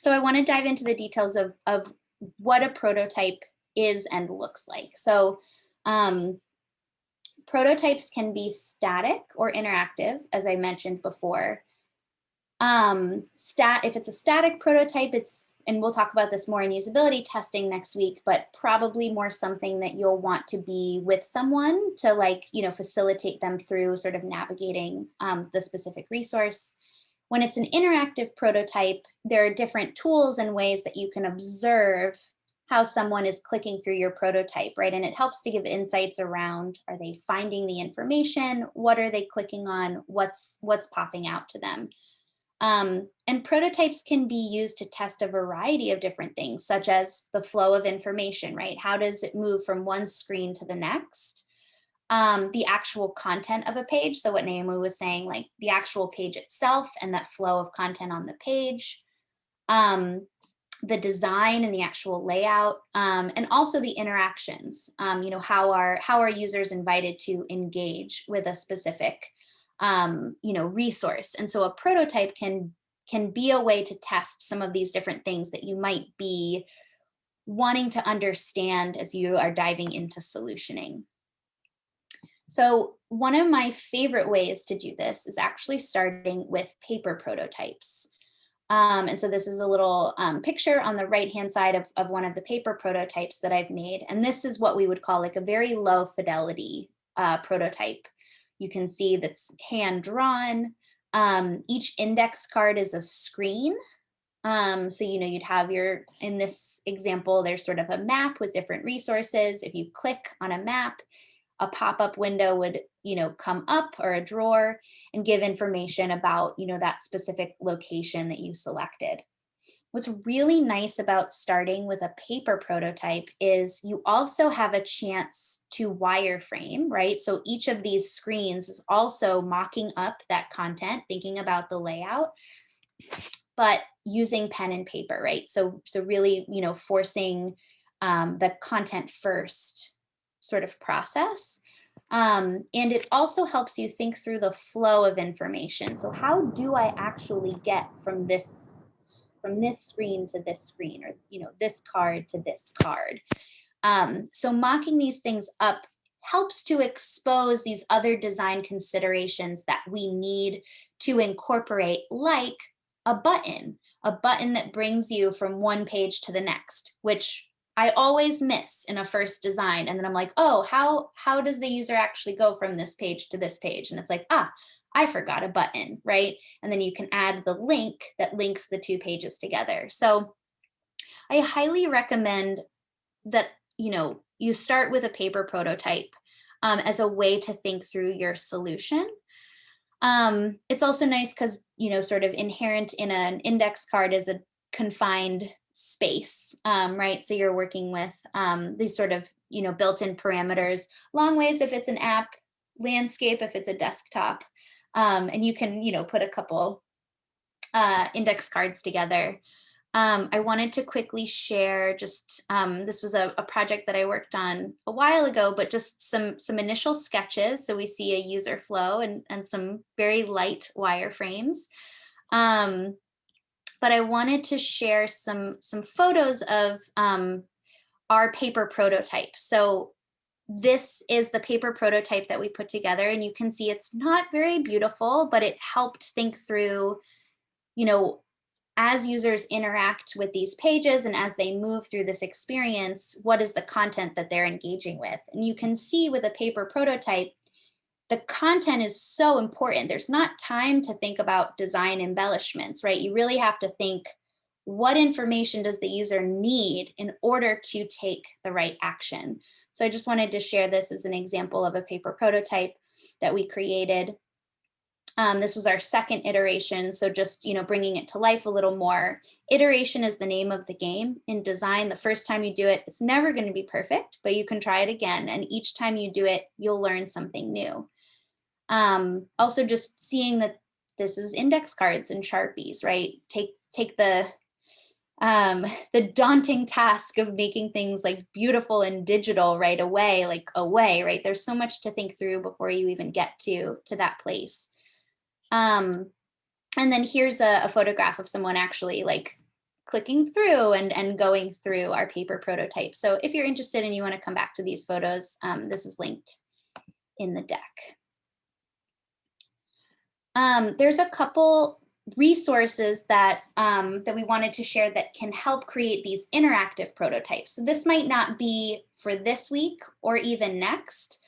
So I want to dive into the details of, of what a prototype is and looks like. So um, prototypes can be static or interactive, as I mentioned before. Um, stat, if it's a static prototype, it's, and we'll talk about this more in usability testing next week, but probably more something that you'll want to be with someone to like, you know, facilitate them through sort of navigating um, the specific resource. When it's an interactive prototype, there are different tools and ways that you can observe how someone is clicking through your prototype, right? And it helps to give insights around, are they finding the information? What are they clicking on? What's, what's popping out to them? Um, and prototypes can be used to test a variety of different things, such as the flow of information, right? How does it move from one screen to the next? Um, the actual content of a page. So what Naomi was saying, like the actual page itself and that flow of content on the page. Um, the design and the actual layout, um, and also the interactions. Um, you know, how are how are users invited to engage with a specific um, you know, resource. And so a prototype can, can be a way to test some of these different things that you might be wanting to understand as you are diving into solutioning. So one of my favorite ways to do this is actually starting with paper prototypes. Um, and so this is a little um, picture on the right hand side of, of one of the paper prototypes that I've made. And this is what we would call like a very low fidelity uh, prototype you can see that's hand drawn. Um, each index card is a screen. Um, so, you know, you'd have your, in this example, there's sort of a map with different resources. If you click on a map, a pop-up window would, you know, come up or a drawer and give information about, you know, that specific location that you selected. What's really nice about starting with a paper prototype is you also have a chance to wireframe, right? So each of these screens is also mocking up that content, thinking about the layout, but using pen and paper, right? So, so really, you know, forcing um, the content first sort of process. Um, and it also helps you think through the flow of information. So how do I actually get from this from this screen to this screen or you know this card to this card um, so mocking these things up helps to expose these other design considerations that we need to incorporate like a button a button that brings you from one page to the next which I always miss in a first design. And then I'm like, oh, how, how does the user actually go from this page to this page? And it's like, ah, I forgot a button, right? And then you can add the link that links the two pages together. So I highly recommend that, you know, you start with a paper prototype um, as a way to think through your solution. Um, it's also nice because, you know, sort of inherent in an index card is a confined space, um, right? So you're working with um, these sort of, you know, built-in parameters, long ways if it's an app, landscape if it's a desktop, um, and you can, you know, put a couple uh, index cards together. Um, I wanted to quickly share just, um, this was a, a, project that I worked on a while ago, but just some, some initial sketches. So we see a user flow and, and some very light wireframes. Um, but I wanted to share some, some photos of um, our paper prototype. So this is the paper prototype that we put together and you can see it's not very beautiful, but it helped think through, you know, as users interact with these pages and as they move through this experience, what is the content that they're engaging with? And you can see with a paper prototype, the content is so important. There's not time to think about design embellishments, right? You really have to think, what information does the user need in order to take the right action? So I just wanted to share this as an example of a paper prototype that we created. Um, this was our second iteration, so just you know bringing it to life a little more. Iteration is the name of the game in design. The first time you do it, it's never going to be perfect, but you can try it again. And each time you do it, you'll learn something new. Um, also just seeing that this is index cards and Sharpies, right? Take, take the um, the daunting task of making things like beautiful and digital right away, like away, right? There's so much to think through before you even get to, to that place. Um, and then here's a, a photograph of someone actually like clicking through and, and going through our paper prototype. So if you're interested and you want to come back to these photos, um, this is linked in the deck. Um, there's a couple resources that um, that we wanted to share that can help create these interactive prototypes. So this might not be for this week or even next,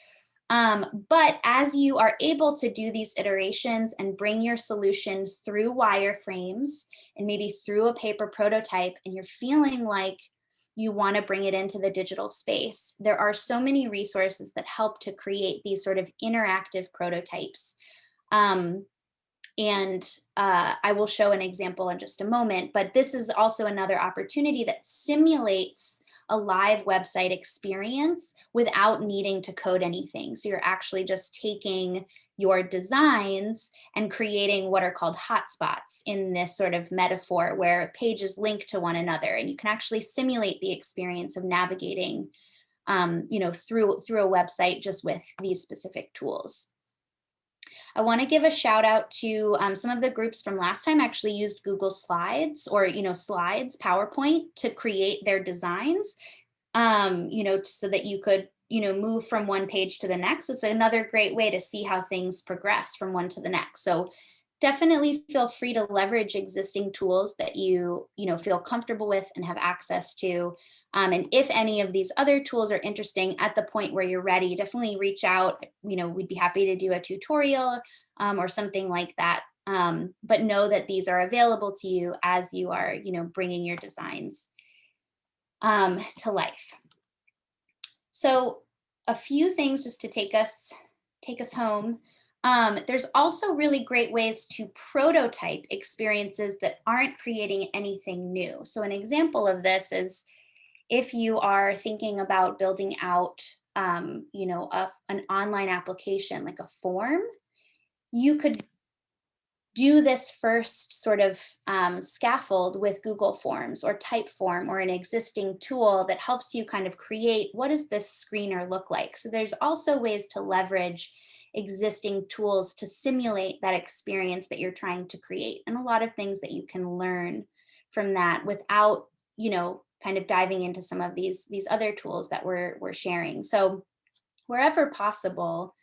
um, but as you are able to do these iterations and bring your solution through wireframes and maybe through a paper prototype and you're feeling like you want to bring it into the digital space, there are so many resources that help to create these sort of interactive prototypes. Um, and uh, I will show an example in just a moment, but this is also another opportunity that simulates a live website experience without needing to code anything. So you're actually just taking your designs and creating what are called hotspots in this sort of metaphor where pages link to one another and you can actually simulate the experience of navigating um, you know, through, through a website just with these specific tools. I want to give a shout out to um, some of the groups from last time actually used Google Slides or, you know, slides, PowerPoint to create their designs, um, you know, so that you could, you know, move from one page to the next. It's another great way to see how things progress from one to the next. So definitely feel free to leverage existing tools that you, you know, feel comfortable with and have access to. Um, and if any of these other tools are interesting at the point where you're ready, definitely reach out. You know, we'd be happy to do a tutorial um, or something like that. Um, but know that these are available to you as you are, you know, bringing your designs um, to life. So a few things just to take us take us home. Um, there's also really great ways to prototype experiences that aren't creating anything new. So an example of this is if you are thinking about building out, um, you know, a, an online application like a form, you could do this first sort of um, scaffold with Google Forms or Typeform or an existing tool that helps you kind of create what does this screener look like. So there's also ways to leverage existing tools to simulate that experience that you're trying to create and a lot of things that you can learn from that without, you know, kind of diving into some of these, these other tools that we're, we're sharing. So wherever possible,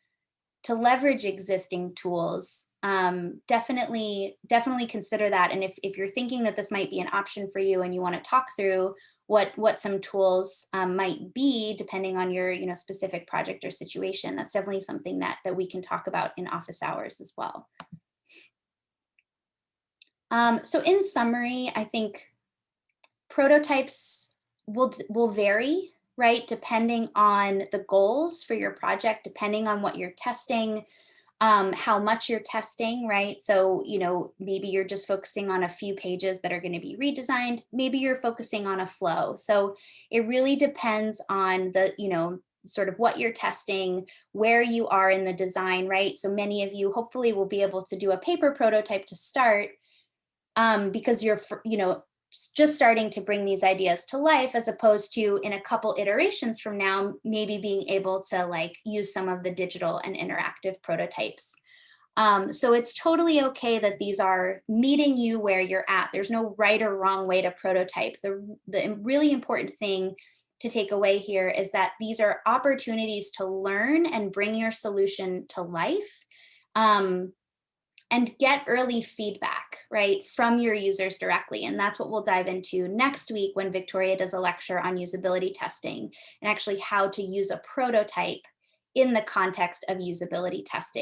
to leverage existing tools, um, definitely, definitely consider that. And if, if you're thinking that this might be an option for you and you want to talk through what, what some tools um, might be, depending on your you know, specific project or situation, that's definitely something that, that we can talk about in office hours as well. Um, so in summary, I think prototypes will, will vary, right? Depending on the goals for your project, depending on what you're testing, um, how much you're testing, right? So, you know, maybe you're just focusing on a few pages that are going to be redesigned. Maybe you're focusing on a flow. So it really depends on the, you know, sort of what you're testing, where you are in the design, right? So many of you hopefully will be able to do a paper prototype to start um, because you're, you know, just starting to bring these ideas to life as opposed to in a couple iterations from now, maybe being able to like use some of the digital and interactive prototypes. Um, so it's totally okay that these are meeting you where you're at. There's no right or wrong way to prototype. The, the really important thing to take away here is that these are opportunities to learn and bring your solution to life. Um, and get early feedback, right, from your users directly. And that's what we'll dive into next week when Victoria does a lecture on usability testing and actually how to use a prototype in the context of usability testing.